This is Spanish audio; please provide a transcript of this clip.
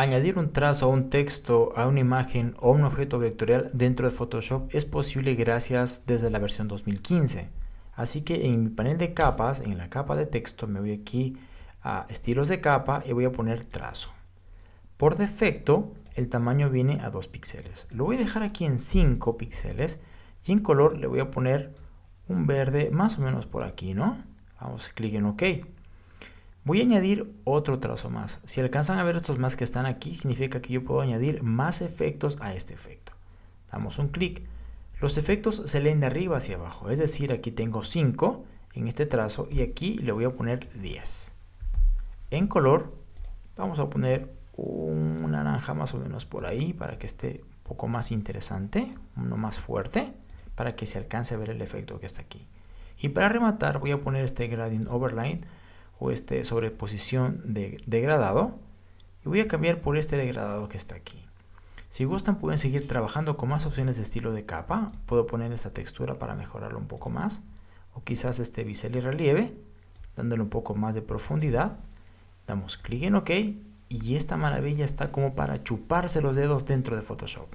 Añadir un trazo, un texto, a una imagen o un objeto vectorial dentro de Photoshop es posible gracias desde la versión 2015. Así que en mi panel de capas, en la capa de texto, me voy aquí a estilos de capa y voy a poner trazo. Por defecto, el tamaño viene a 2 píxeles. Lo voy a dejar aquí en 5 píxeles y en color le voy a poner un verde más o menos por aquí, ¿no? Vamos a clic en OK. Voy a añadir otro trazo más. Si alcanzan a ver estos más que están aquí, significa que yo puedo añadir más efectos a este efecto. Damos un clic. Los efectos se leen de arriba hacia abajo, es decir, aquí tengo 5 en este trazo y aquí le voy a poner 10. En color vamos a poner un naranja más o menos por ahí para que esté un poco más interesante, uno más fuerte, para que se alcance a ver el efecto que está aquí. Y para rematar voy a poner este gradient overline o este sobreposición de degradado y voy a cambiar por este degradado que está aquí. Si gustan pueden seguir trabajando con más opciones de estilo de capa, puedo poner esta textura para mejorarlo un poco más o quizás este bisel y relieve dándole un poco más de profundidad. Damos clic en OK y esta maravilla está como para chuparse los dedos dentro de Photoshop